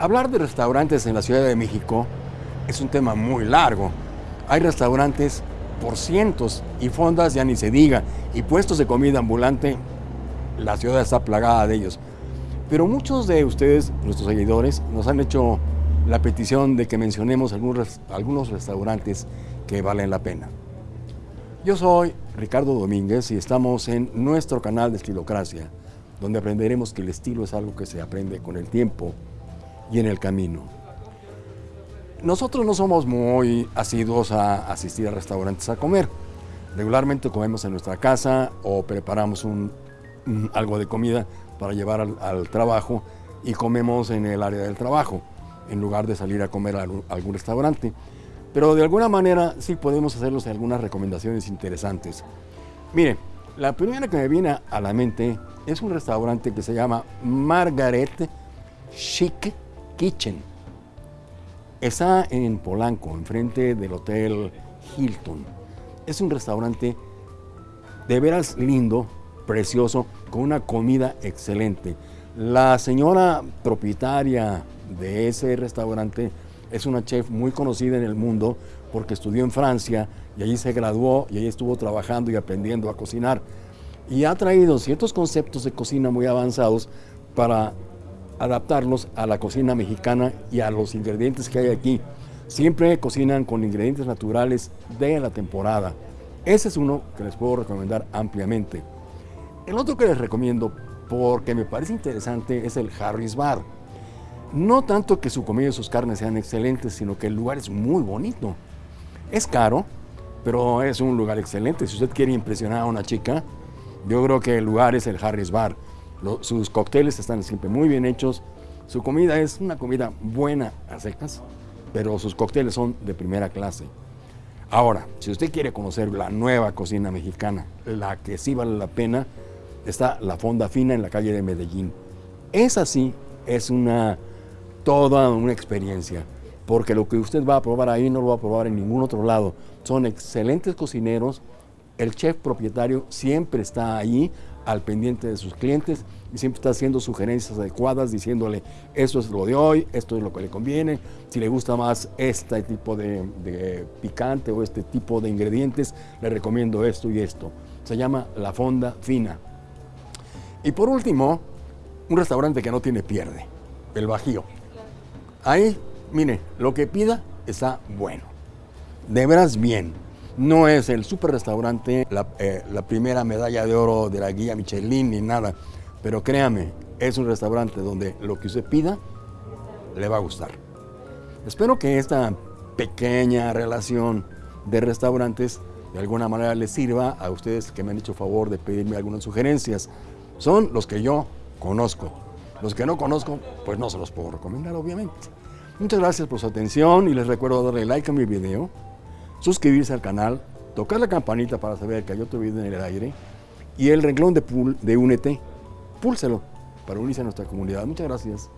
Hablar de restaurantes en la Ciudad de México es un tema muy largo. Hay restaurantes por cientos y fondas ya ni se diga, y puestos de comida ambulante, la ciudad está plagada de ellos. Pero muchos de ustedes, nuestros seguidores, nos han hecho la petición de que mencionemos algunos, restaurantes que valen la pena. Yo soy Ricardo Domínguez y estamos en nuestro canal de Estilocracia, donde aprenderemos que el estilo es algo que se aprende con el tiempo y en el camino. Nosotros no somos muy asiduos a asistir a restaurantes a comer. Regularmente comemos en nuestra casa o preparamos un, algo de comida para llevar al, al, trabajo y comemos en el área del trabajo, en lugar de salir a comer a algún restaurante. Pero de alguna manera sí podemos hacerlos algunas recomendaciones interesantes. Mire, la primera que me viene a la mente es un restaurante que se llama Margaret Chic Kitchen. Está en Polanco, enfrente del Hotel Hilton. Es un restaurante de veras lindo, precioso, con una comida excelente. La señora propietaria de ese restaurante es una chef muy conocida en el mundo porque estudió en Francia y allí se graduó y allí estuvo trabajando y aprendiendo a cocinar. Y ha traído ciertos conceptos de cocina muy avanzados para adaptarlos a la cocina mexicana y a los ingredientes que hay aquí. Siempre cocinan con ingredientes naturales de la temporada. Ese es uno que les puedo recomendar ampliamente. El otro que les recomiendo, porque me parece interesante, es el Harris Bar. No tanto que su comida y sus carnes sean excelentes, sino que el lugar es muy bonito. Es caro, pero es un lugar excelente. Si usted quiere impresionar a una chica, yo creo que el lugar es el Harris Bar sus cócteles están siempre muy bien hechos. Su comida es una comida buena a secas, pero sus cócteles son de primera clase. Ahora, si usted quiere conocer la nueva cocina mexicana, la que sí vale la pena, está la Fonda Fina en la calle de Medellín. Esa sí es una, toda una experiencia, porque lo que usted va a probar ahí no lo va a probar en ningún otro lado. Son excelentes cocineros, el chef propietario siempre está ahí al pendiente de sus clientes y siempre está haciendo sugerencias adecuadas, diciéndole esto es lo de hoy, esto es lo que le conviene, si le gusta más este tipo de, picante o este tipo de ingredientes, le recomiendo esto y esto. Se llama La Fonda Fina. Y por último, un restaurante que no tiene pierde, el Bajío. Ahí, mire, lo que pida está bueno, de veras bien. No es el super restaurante, eh, la, primera medalla de oro de la guía Michelin ni nada, pero créame, es un restaurante donde lo que usted pida le va a gustar. Espero que esta pequeña relación de restaurantes de alguna manera les sirva a ustedes que me han hecho favor de pedirme algunas sugerencias. Son los que yo conozco. Los que no conozco, pues no se los puedo recomendar, obviamente. Muchas gracias por su atención y les recuerdo darle like a mi video suscribirse al canal, tocar la campanita para saber que hay otro video en el aire y el renglón de, de Únete, púlselo para unirse a nuestra comunidad. Muchas gracias.